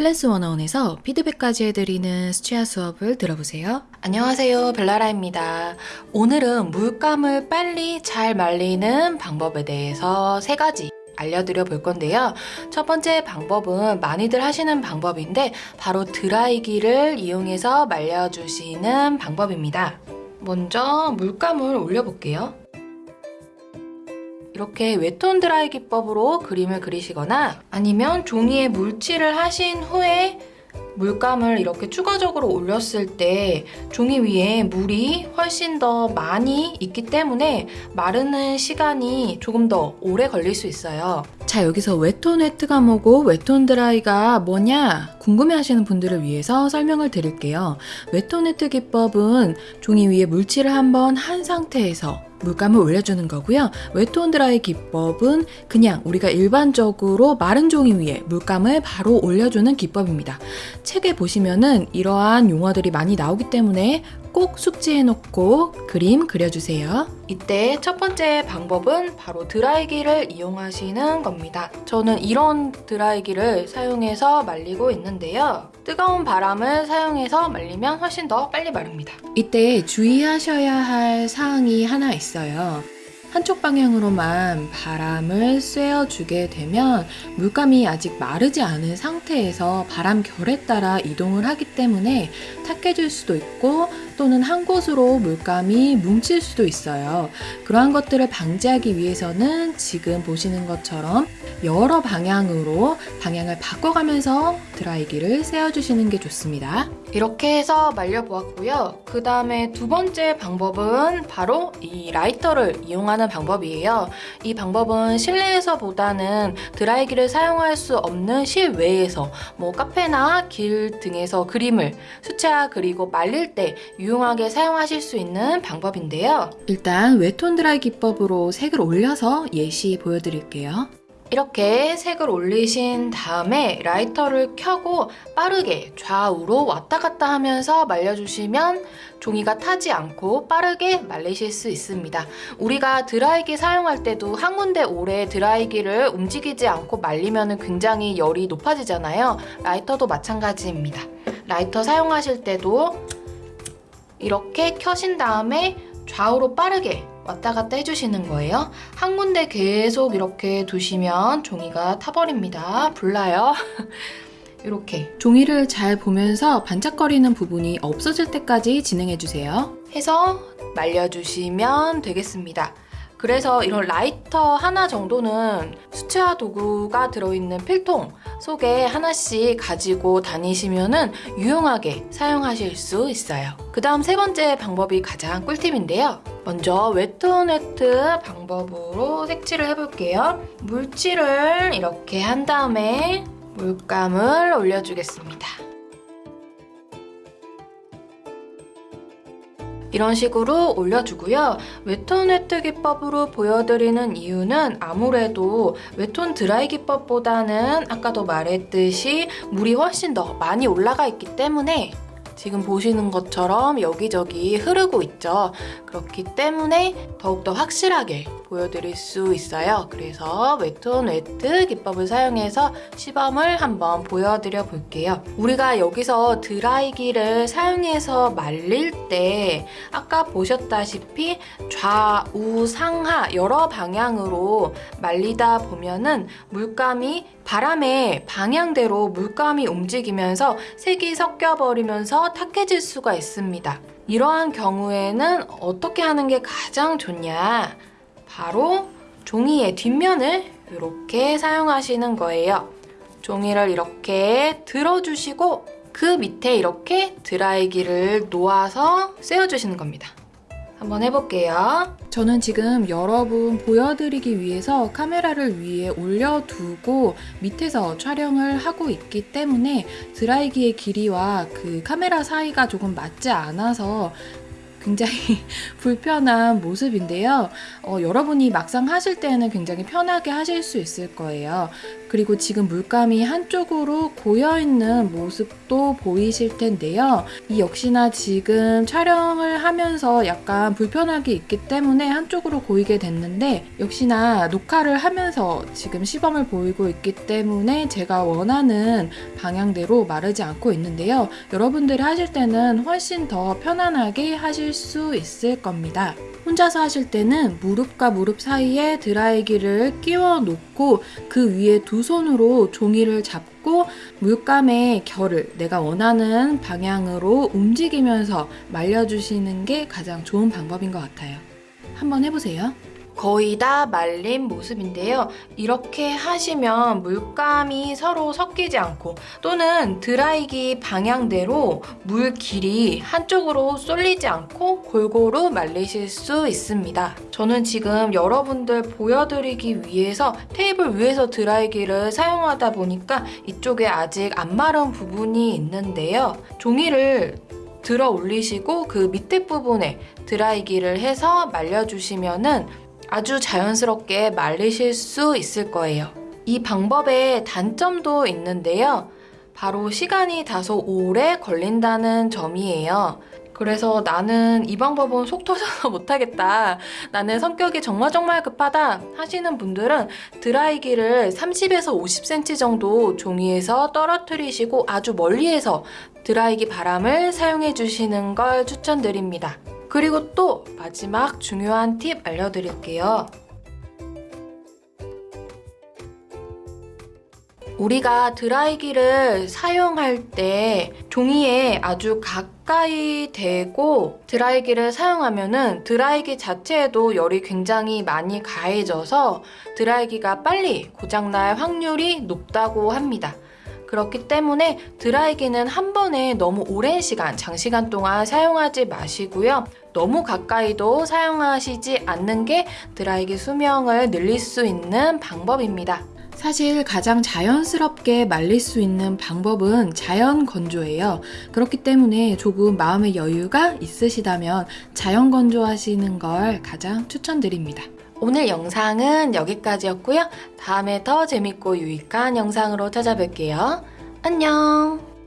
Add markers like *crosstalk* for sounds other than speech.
클래스 101에서 피드백까지 해드리는 수치화 수업을 들어보세요. 안녕하세요. 벨라라입니다. 오늘은 물감을 빨리 잘 말리는 방법에 대해서 세 가지 알려드려 볼 건데요. 첫 번째 방법은 많이들 하시는 방법인데 바로 드라이기를 이용해서 말려주시는 방법입니다. 먼저 물감을 올려볼게요. 이렇게 웹톤 드라이 기법으로 그림을 그리시거나 아니면 종이에 물칠을 하신 후에 물감을 이렇게 추가적으로 올렸을 때 종이 위에 물이 훨씬 더 많이 있기 때문에 마르는 시간이 조금 더 오래 걸릴 수 있어요. 자 여기서 wet on wet가 뭐고 wet on dry가 뭐냐 궁금해 하시는 분들을 위해서 설명을 드릴게요. wet on wet 기법은 종이 위에 물칠을 한번 한 상태에서 물감을 올려주는 거고요. wet on dry 기법은 그냥 우리가 일반적으로 마른 종이 위에 물감을 바로 올려주는 기법입니다. 책에 보시면은 이러한 용어들이 많이 나오기 때문에 꼭 숙지해놓고 그림 그려주세요. 이때 첫 번째 방법은 바로 드라이기를 이용하시는 겁니다. 저는 이런 드라이기를 사용해서 말리고 있는데요. 뜨거운 바람을 사용해서 말리면 훨씬 더 빨리 마릅니다. 이때 주의하셔야 할 사항이 하나 있어요. 한쪽 방향으로만 바람을 쐬어주게 되면 물감이 아직 마르지 않은 상태에서 바람 결에 따라 이동을 하기 때문에 탁해질 수도 있고 또는 한 곳으로 물감이 뭉칠 수도 있어요. 그러한 것들을 방지하기 위해서는 지금 보시는 것처럼 여러 방향으로 방향을 바꿔가면서 드라이기를 세워주시는 게 좋습니다. 이렇게 해서 말려보았고요. 그 다음에 두 번째 방법은 바로 이 라이터를 이용하는 방법이에요. 이 방법은 실내에서보다는 드라이기를 사용할 수 없는 실외에서 뭐 카페나 길 등에서 그림을 수채화 그리고 말릴 때 유용하게 사용하실 수 있는 방법인데요. 일단 웨톤 드라이 기법으로 색을 올려서 예시 보여드릴게요. 이렇게 색을 올리신 다음에 라이터를 켜고 빠르게 좌우로 왔다 갔다 하면서 말려주시면 종이가 타지 않고 빠르게 말리실 수 있습니다. 우리가 드라이기 사용할 때도 한 군데 오래 드라이기를 움직이지 않고 말리면 굉장히 열이 높아지잖아요. 라이터도 마찬가지입니다. 라이터 사용하실 때도 이렇게 켜신 다음에 좌우로 빠르게 왔다 갔다 해주시는 거예요. 한 군데 계속 이렇게 두시면 종이가 타버립니다. 불나요. *laughs* 이렇게 종이를 잘 보면서 반짝거리는 부분이 없어질 때까지 진행해주세요. 해서 말려주시면 되겠습니다. 그래서 이런 라이터 하나 정도는 수채화 도구가 들어있는 필통 속에 하나씩 가지고 다니시면 유용하게 사용하실 수 있어요. 그 다음 세 번째 방법이 가장 꿀팁인데요. 먼저 wet on wet 방법으로 색칠을 해볼게요. 물칠을 이렇게 한 다음에 물감을 올려주겠습니다. 이런 식으로 올려주고요. wet on wet 기법으로 보여드리는 이유는 아무래도 wet on dry 기법보다는 아까도 말했듯이 물이 훨씬 더 많이 올라가 있기 때문에 지금 보시는 것처럼 여기저기 흐르고 있죠. 그렇기 때문에 더욱더 확실하게 보여드릴 수 있어요. 그래서 wet on wet 기법을 사용해서 시범을 한번 보여드려 볼게요. 우리가 여기서 드라이기를 사용해서 말릴 때 아까 보셨다시피 좌우 상하 여러 방향으로 말리다 보면은 물감이 바람의 방향대로 물감이 움직이면서 색이 섞여버리면서 탁해질 수가 있습니다. 이러한 경우에는 어떻게 하는 게 가장 좋냐? 바로 종이의 뒷면을 이렇게 사용하시는 거예요. 종이를 이렇게 들어주시고 그 밑에 이렇게 드라이기를 놓아서 쐬어주시는 겁니다. 한번 해볼게요. 저는 지금 여러분 보여드리기 위해서 카메라를 위에 올려두고 밑에서 촬영을 하고 있기 때문에 드라이기의 길이와 그 카메라 사이가 조금 맞지 않아서 굉장히 *laughs* 불편한 모습인데요. 어, 여러분이 막상 하실 때는 굉장히 편하게 하실 수 있을 거예요. 그리고 지금 물감이 한쪽으로 고여있는 모습도 보이실 텐데요. 이 역시나 지금 촬영을 하면서 약간 불편하게 있기 때문에 한쪽으로 고이게 됐는데 역시나 녹화를 하면서 지금 시범을 보이고 있기 때문에 제가 원하는 방향대로 마르지 않고 있는데요. 여러분들이 하실 때는 훨씬 더 편안하게 하실 수 있을 겁니다. 혼자서 하실 때는 무릎과 무릎 사이에 드라이기를 끼워 놓고 그 위에 두 손으로 종이를 잡고 물감의 결을 내가 원하는 방향으로 움직이면서 말려주시는 게 가장 좋은 방법인 것 같아요. 한번 해보세요. 거의 다 말린 모습인데요. 이렇게 하시면 물감이 서로 섞이지 않고 또는 드라이기 방향대로 물 길이 한쪽으로 쏠리지 않고 골고루 말리실 수 있습니다. 저는 지금 여러분들 보여드리기 위해서 테이블 위에서 드라이기를 사용하다 보니까 이쪽에 아직 안 마른 부분이 있는데요. 종이를 들어 올리시고 그 밑에 부분에 드라이기를 해서 말려주시면 은 아주 자연스럽게 말리실 수 있을 거예요. 이 방법의 단점도 있는데요. 바로 시간이 다소 오래 걸린다는 점이에요. 그래서 나는 이 방법은 속 터져서 *laughs* 못하겠다. 나는 성격이 정말 정말 급하다 하시는 분들은 드라이기를 30에서 50cm 정도 종이에서 떨어뜨리시고 아주 멀리에서 드라이기 바람을 사용해 주시는 걸 추천드립니다. 그리고 또 마지막 중요한 팁 알려드릴게요. 우리가 드라이기를 사용할 때 종이에 아주 가까이 대고 드라이기를 사용하면 은 드라이기 자체에도 열이 굉장히 많이 가해져서 드라이기가 빨리 고장날 확률이 높다고 합니다. 그렇기 때문에 드라이기는 한 번에 너무 오랜 시간, 장시간 동안 사용하지 마시고요. 너무 가까이도 사용하시지 않는 게 드라이기 수명을 늘릴 수 있는 방법입니다. 사실 가장 자연스럽게 말릴 수 있는 방법은 자연 건조예요. 그렇기 때문에 조금 마음의 여유가 있으시다면 자연 건조하시는 걸 가장 추천드립니다. 오늘 영상은 여기까지였고요. 다음에 더 재밌고 유익한 영상으로 찾아뵐게요. 안녕!